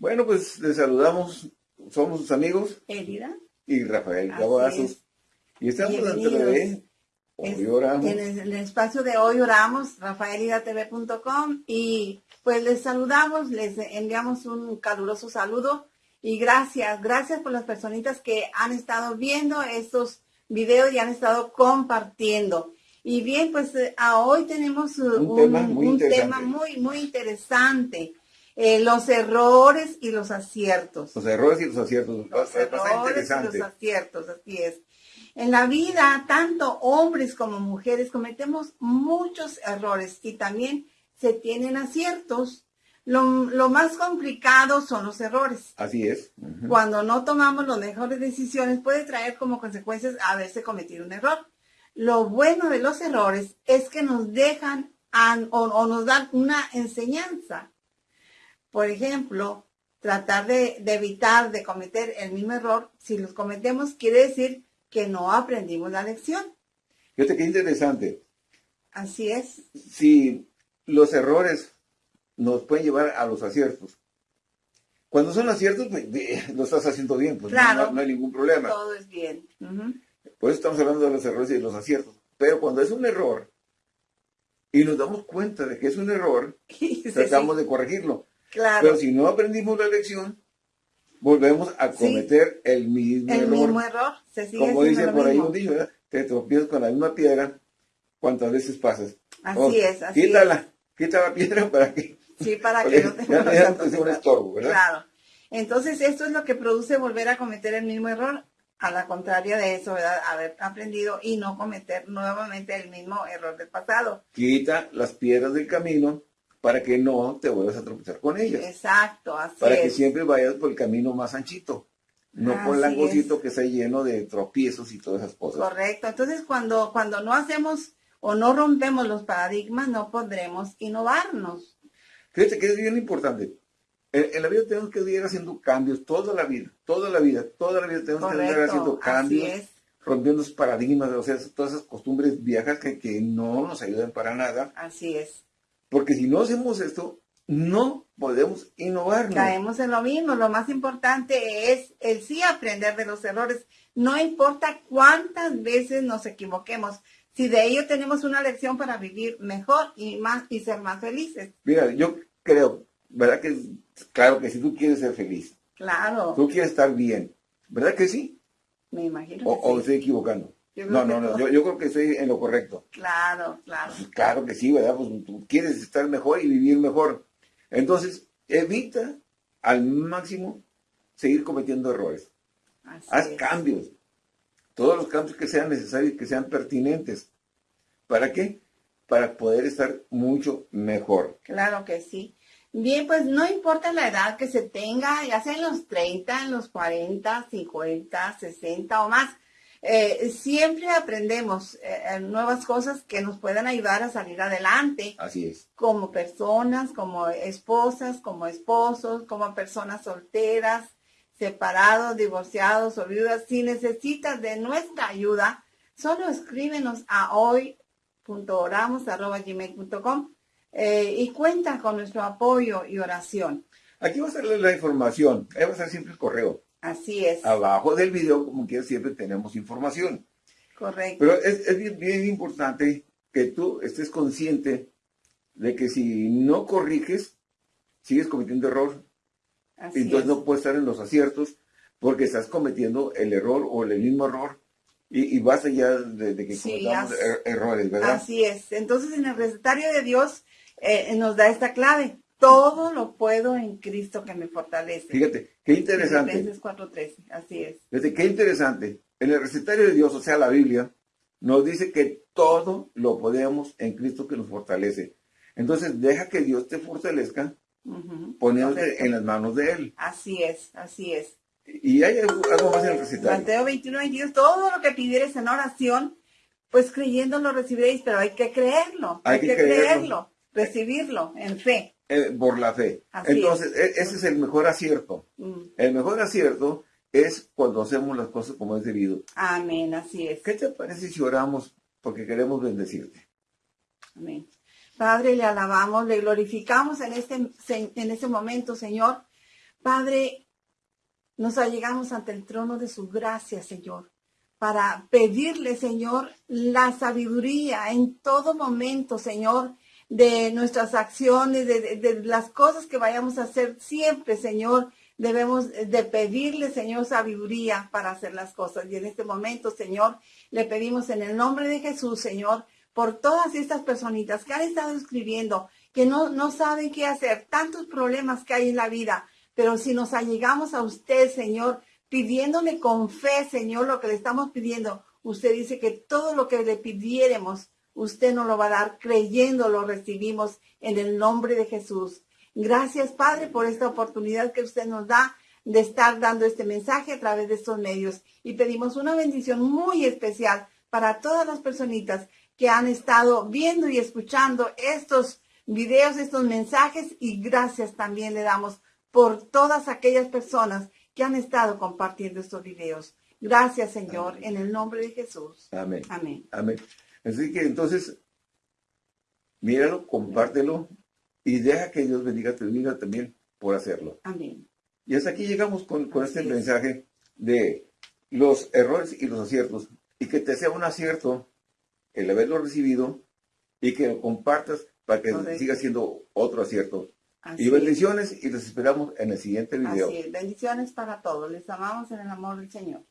Bueno, pues les saludamos. Somos sus amigos. Elida. Y Rafael Cavazos. Y estamos dentro de Hoy Oramos. En el, espacio de Hoy Oramos, rafaelidatv.com. Y pues les saludamos, les enviamos un caluroso saludo. Y gracias, gracias por las personitas que han estado viendo estos videos y han estado compartiendo. Y bien, pues eh, a hoy tenemos uh, un, tema, muy, muy, interesante. Eh, los errores y los aciertos. Los errores y los aciertos. Los errores y los aciertos, así es. En la vida, tanto hombres como mujeres cometemos muchos errores y también se tienen aciertos. Lo, más complicado son los errores. Así es. Cuando no tomamos las mejores decisiones puede traer como consecuencias haberse cometido un error. Lo bueno de los errores es que nos dejan o, nos dan una enseñanza. Por ejemplo, tratar de, de, evitar de cometer el mismo error. Si los cometemos, quiere decir que no aprendimos la lección. Fíjate qué interesante. Así es. Si los errores nos pueden llevar a los aciertos. Cuando son aciertos, pues, lo estás haciendo bien, pues no, hay ningún problema. Todo es bien. Por eso estamos hablando de los errores y de los aciertos. Pero cuando es un error y nos damos cuenta de que es un error, tratamos de corregirlo. Claro. Pero si no aprendimos la lección, volvemos a cometer el mismo error. El mismo error. Como dice por ahí un dicho, te tropiezas con la misma piedra cuántas veces pasas. Así es, así quítala, quita la piedra para que... Sí, para que no te un estorbo, ¿verdad? Claro. Entonces, esto es lo que produce volver a cometer el mismo error, a la contraria de eso, ¿verdad? Haber aprendido y no cometer nuevamente el mismo error del pasado. Quita las piedras del camino para que no te vuelvas a tropezar con ellas. Exacto, así Para que siempre vayas por el camino más anchito, no por el angosito que está lleno de tropiezos y todas esas cosas. Correcto, entonces cuando, cuando no hacemos o no rompemos los paradigmas, no podremos innovarnos. Fíjate que es bien importante. En, la vida tenemos que ir haciendo cambios toda la vida, toda la vida, toda la vida tenemos que ir haciendo cambios, rompiendo los paradigmas, o sea, todas esas costumbres viejas que, que no nos ayudan para nada. Así es. Porque si no hacemos esto, no podemos innovar. Caemos en lo mismo. Lo más importante es el sí aprender de los errores. No importa cuántas veces nos equivoquemos. Si de ello tenemos una lección para vivir mejor y más y ser más felices. Mira, yo creo, ¿verdad que claro que si tú quieres ser feliz? Claro. Tú quieres estar bien, ¿verdad que sí? Me imagino. O, o estoy equivocando no, no, no, yo, creo que estoy en lo correcto. Claro, claro. Pues, claro que sí, ¿verdad? Pues tú quieres estar mejor y vivir mejor. Entonces, evita al máximo seguir cometiendo errores. Haz cambios. Todos los cambios que sean necesarios, que sean pertinentes. ¿Para qué? Para poder estar mucho mejor. Claro que sí. Bien, pues no importa la edad que se tenga, ya sea en los 30, en los 40, 50, 60 o más eh, siempre aprendemos eh, nuevas cosas que nos puedan ayudar a salir adelante. Así es. Como personas, como esposas, como esposos, como personas solteras, separados, divorciados o viudas. Si necesitas de nuestra ayuda, solo escríbenos a hoy.oramos.gmail.com eh, y cuenta con nuestro apoyo y oración. Aquí va a ser la información, ahí va a ser siempre el correo. Así es. Abajo del video, como quiera, siempre tenemos información. Correcto. Pero es, bien, importante que tú estés consciente de que si no corriges, sigues cometiendo error. Así entonces no puedes estar en los aciertos porque estás cometiendo el error o el mismo error. Y, y basta ya de, que cometamos er, errores, ¿verdad? Así es. Entonces en el recetario de Dios eh, nos da esta clave todo lo puedo en Cristo que me fortalece. Fíjate, qué interesante. Filipenses 4.13, así es. Fíjate, qué interesante. En el recetario de Dios, o sea, la Biblia, nos dice que todo lo podemos en Cristo que nos fortalece. Entonces, deja que Dios te fortalezca poniéndote en las manos de Él. Así es, así es. Y hay algo, más en el recetario. Mateo 21, 22, todo lo que pidieres en oración, pues creyendo lo recibiréis, pero hay que creerlo. Hay, que, creerlo, recibirlo en fe. Eh, por la fe. Entonces, e, ese es el mejor acierto. Mm. El mejor acierto es cuando hacemos las cosas como es debido. Amén, así es. ¿Qué te parece si oramos porque queremos bendecirte? Amén. Padre, le alabamos, le glorificamos en este, en este momento, Señor, Padre, nos allegamos ante el trono de su gracia, Señor, para pedirle, Señor, la sabiduría en todo momento, Señor, de nuestras acciones, de, de, las cosas que vayamos a hacer siempre, Señor. Debemos de pedirle, Señor, sabiduría para hacer las cosas. Y en este momento, Señor, le pedimos en el nombre de Jesús, Señor, por todas estas personitas que han estado escribiendo, que no, no saben qué hacer, tantos problemas que hay en la vida, pero si nos allegamos a usted, Señor, pidiéndole con fe, Señor, lo que le estamos pidiendo, usted dice que todo lo que le pidiéremos, usted nos lo va a dar, creyendo lo recibimos en el nombre de Jesús. Gracias, Padre, por esta oportunidad que usted nos da de estar dando este mensaje a través de estos medios. Y pedimos una bendición muy especial para todas las personitas que han estado viendo y escuchando estos videos, estos mensajes. Y gracias también le damos por todas aquellas personas que han estado compartiendo estos videos. Gracias, Señor, en el nombre de Jesús. Amén. Amén. Amén. Así que entonces, míralo, compártelo y deja que Dios bendiga, te bendiga también por hacerlo. Amén. Y hasta aquí llegamos con, este mensaje de los errores y los aciertos. Y que te sea un acierto el haberlo recibido y que lo compartas para que siga siendo otro acierto y bendiciones y los esperamos en el siguiente video. Así Bendiciones para todos. Les amamos en el amor del Señor.